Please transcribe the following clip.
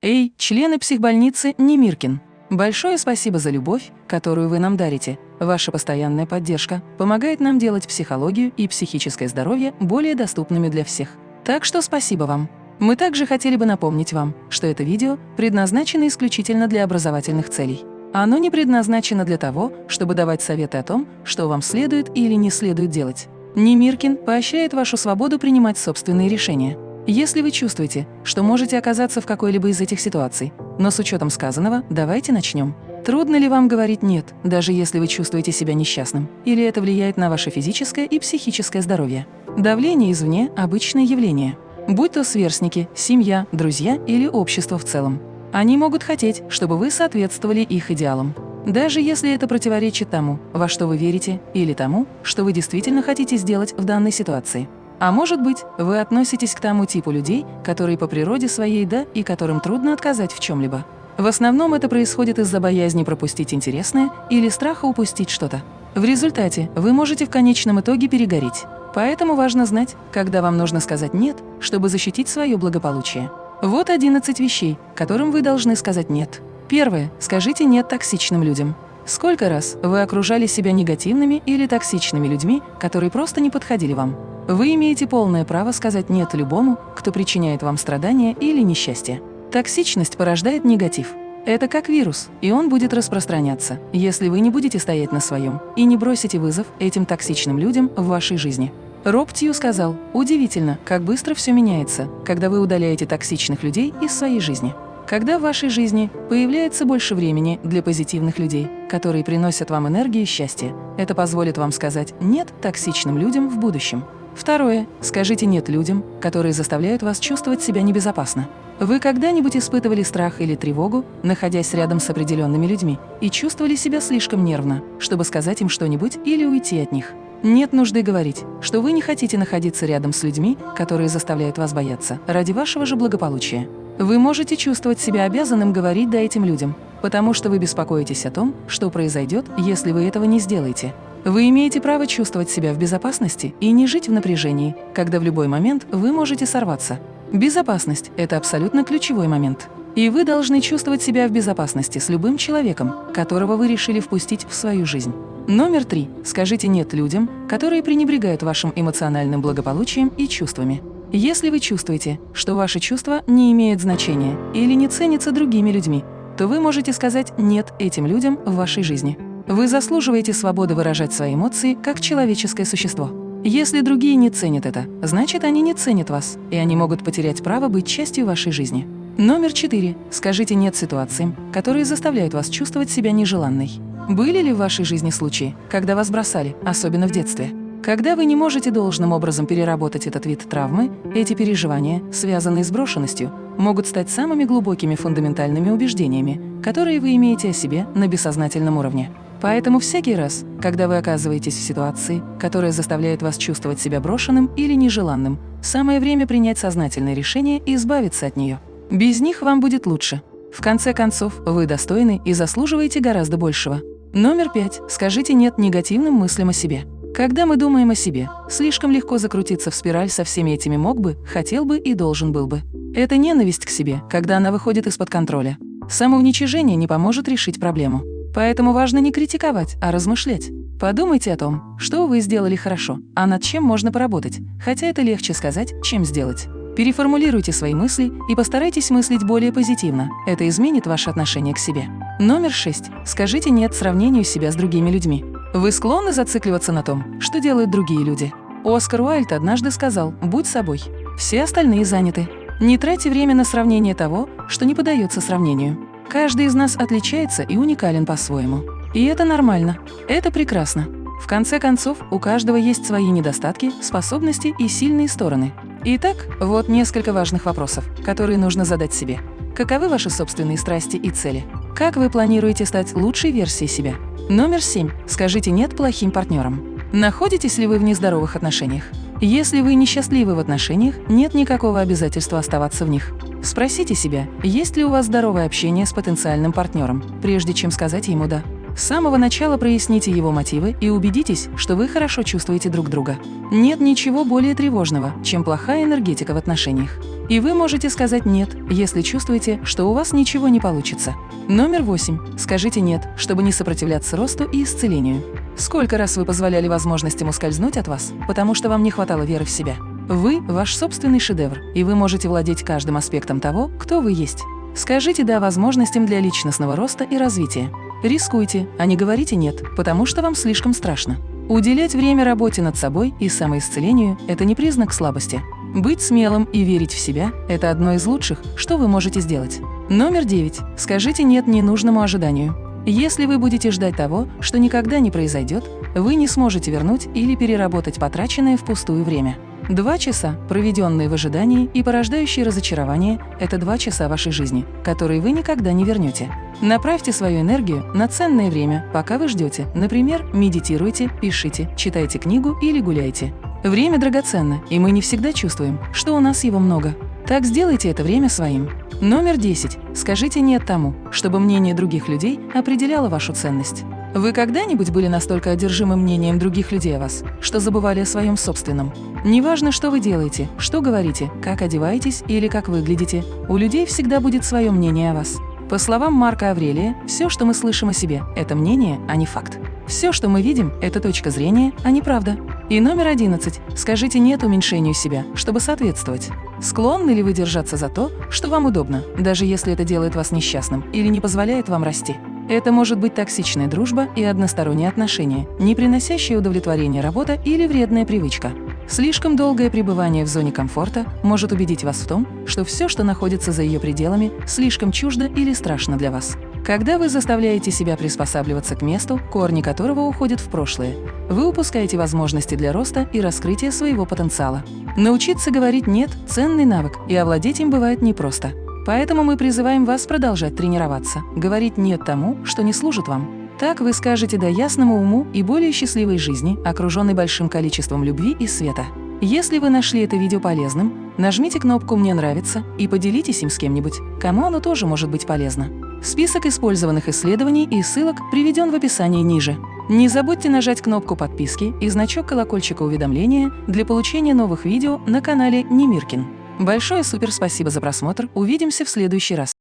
Эй, члены психбольницы Немиркин! Большое спасибо за любовь, которую вы нам дарите. Ваша постоянная поддержка помогает нам делать психологию и психическое здоровье более доступными для всех. Так что спасибо вам. Мы также хотели бы напомнить вам, что это видео предназначено исключительно для образовательных целей. Оно не предназначено для того, чтобы давать советы о том, что вам следует или не следует делать. Немиркин поощряет вашу свободу принимать собственные решения. Если вы чувствуете, что можете оказаться в какой-либо из этих ситуаций, но с учетом сказанного, давайте начнем. Трудно ли вам говорить «нет», даже если вы чувствуете себя несчастным? Или это влияет на ваше физическое и психическое здоровье? Давление извне – обычное явление. Будь то сверстники, семья, друзья или общество в целом. Они могут хотеть, чтобы вы соответствовали их идеалам. Даже если это противоречит тому, во что вы верите, или тому, что вы действительно хотите сделать в данной ситуации. А может быть, вы относитесь к тому типу людей, которые по природе своей «да» и которым трудно отказать в чем-либо. В основном это происходит из-за боязни пропустить интересное или страха упустить что-то. В результате вы можете в конечном итоге перегореть. Поэтому важно знать, когда вам нужно сказать «нет», чтобы защитить свое благополучие. Вот 11 вещей, которым вы должны сказать «нет». Первое. Скажите «нет» токсичным людям. Сколько раз вы окружали себя негативными или токсичными людьми, которые просто не подходили вам? Вы имеете полное право сказать «нет» любому, кто причиняет вам страдания или несчастье. Токсичность порождает негатив. Это как вирус, и он будет распространяться, если вы не будете стоять на своем и не бросите вызов этим токсичным людям в вашей жизни. Роб Тью сказал, удивительно, как быстро все меняется, когда вы удаляете токсичных людей из своей жизни. Когда в вашей жизни появляется больше времени для позитивных людей, которые приносят вам энергию и счастье, это позволит вам сказать «нет» токсичным людям в будущем. Второе. Скажите «нет» людям, которые заставляют вас чувствовать себя небезопасно. Вы когда-нибудь испытывали страх или тревогу, находясь рядом с определенными людьми, и чувствовали себя слишком нервно, чтобы сказать им что-нибудь или уйти от них? Нет нужды говорить, что вы не хотите находиться рядом с людьми, которые заставляют вас бояться, ради вашего же благополучия. Вы можете чувствовать себя обязанным говорить «да» этим людям, потому что вы беспокоитесь о том, что произойдет, если вы этого не сделаете. Вы имеете право чувствовать себя в безопасности и не жить в напряжении, когда в любой момент вы можете сорваться. Безопасность – это абсолютно ключевой момент. И вы должны чувствовать себя в безопасности с любым человеком, которого вы решили впустить в свою жизнь. Номер три. Скажите «нет» людям, которые пренебрегают вашим эмоциональным благополучием и чувствами. Если вы чувствуете, что ваши чувства не имеют значения или не ценятся другими людьми, то вы можете сказать «нет» этим людям в вашей жизни. Вы заслуживаете свободы выражать свои эмоции как человеческое существо. Если другие не ценят это, значит, они не ценят вас, и они могут потерять право быть частью вашей жизни. Номер четыре. Скажите «нет» ситуациям, которые заставляют вас чувствовать себя нежеланной. Были ли в вашей жизни случаи, когда вас бросали, особенно в детстве? Когда вы не можете должным образом переработать этот вид травмы, эти переживания, связанные с брошенностью, могут стать самыми глубокими фундаментальными убеждениями, которые вы имеете о себе на бессознательном уровне. Поэтому всякий раз, когда вы оказываетесь в ситуации, которая заставляет вас чувствовать себя брошенным или нежеланным, самое время принять сознательное решение и избавиться от нее. Без них вам будет лучше. В конце концов, вы достойны и заслуживаете гораздо большего. Номер пять. Скажите «нет» негативным мыслям о себе. Когда мы думаем о себе, слишком легко закрутиться в спираль со всеми этими «мог бы», «хотел бы» и «должен был бы». Это ненависть к себе, когда она выходит из-под контроля. Самоуничижение не поможет решить проблему. Поэтому важно не критиковать, а размышлять. Подумайте о том, что вы сделали хорошо, а над чем можно поработать, хотя это легче сказать, чем сделать. Переформулируйте свои мысли и постарайтесь мыслить более позитивно. Это изменит ваше отношение к себе. Номер шесть. Скажите «нет» сравнению себя с другими людьми. Вы склонны зацикливаться на том, что делают другие люди. Оскар Уайльд однажды сказал «будь собой». Все остальные заняты. Не тратьте время на сравнение того, что не поддается сравнению. Каждый из нас отличается и уникален по-своему. И это нормально. Это прекрасно. В конце концов, у каждого есть свои недостатки, способности и сильные стороны. Итак, вот несколько важных вопросов, которые нужно задать себе. Каковы ваши собственные страсти и цели? Как вы планируете стать лучшей версией себя? Номер семь. Скажите «нет» плохим партнерам. Находитесь ли вы в нездоровых отношениях? Если вы несчастливы в отношениях, нет никакого обязательства оставаться в них. Спросите себя, есть ли у вас здоровое общение с потенциальным партнером, прежде чем сказать ему «да». С самого начала проясните его мотивы и убедитесь, что вы хорошо чувствуете друг друга. Нет ничего более тревожного, чем плохая энергетика в отношениях. И вы можете сказать «нет», если чувствуете, что у вас ничего не получится. Номер восемь. Скажите «нет», чтобы не сопротивляться росту и исцелению. Сколько раз вы позволяли возможностям ускользнуть от вас, потому что вам не хватало веры в себя? Вы – ваш собственный шедевр, и вы можете владеть каждым аспектом того, кто вы есть. Скажите «да» возможностям для личностного роста и развития. Рискуйте, а не говорите «нет», потому что вам слишком страшно. Уделять время работе над собой и самоисцелению – это не признак слабости. Быть смелым и верить в себя – это одно из лучших, что вы можете сделать. Номер девять. Скажите «нет» ненужному ожиданию. Если вы будете ждать того, что никогда не произойдет, вы не сможете вернуть или переработать потраченное впустую время. Два часа, проведенные в ожидании и порождающие разочарование – это два часа вашей жизни, которые вы никогда не вернете. Направьте свою энергию на ценное время, пока вы ждете. Например, медитируйте, пишите, читайте книгу или гуляйте. Время драгоценно, и мы не всегда чувствуем, что у нас его много. Так сделайте это время своим. Номер 10. Скажите «нет» тому, чтобы мнение других людей определяло вашу ценность. Вы когда-нибудь были настолько одержимы мнением других людей о вас, что забывали о своем собственном? Неважно, что вы делаете, что говорите, как одеваетесь или как выглядите, у людей всегда будет свое мнение о вас. По словам Марка Аврелия, все, что мы слышим о себе, это мнение, а не факт. Все, что мы видим, это точка зрения, а не правда. И номер 11. Скажите «нет» уменьшению себя, чтобы соответствовать. Склонны ли вы держаться за то, что вам удобно, даже если это делает вас несчастным или не позволяет вам расти? Это может быть токсичная дружба и односторонние отношения, не приносящие удовлетворения работа или вредная привычка. Слишком долгое пребывание в зоне комфорта может убедить вас в том, что все, что находится за ее пределами, слишком чуждо или страшно для вас. Когда вы заставляете себя приспосабливаться к месту, корни которого уходят в прошлое, вы упускаете возможности для роста и раскрытия своего потенциала. Научиться говорить «нет» – ценный навык, и овладеть им бывает непросто. Поэтому мы призываем вас продолжать тренироваться, говорить «нет» тому, что не служит вам. Так вы скажете «да» ясному уму и более счастливой жизни, окруженной большим количеством любви и света. Если вы нашли это видео полезным, нажмите кнопку «Мне нравится» и поделитесь им с кем-нибудь, кому оно тоже может быть полезно. Список использованных исследований и ссылок приведен в описании ниже. Не забудьте нажать кнопку подписки и значок колокольчика уведомления для получения новых видео на канале Немиркин. Большое супер спасибо за просмотр, увидимся в следующий раз.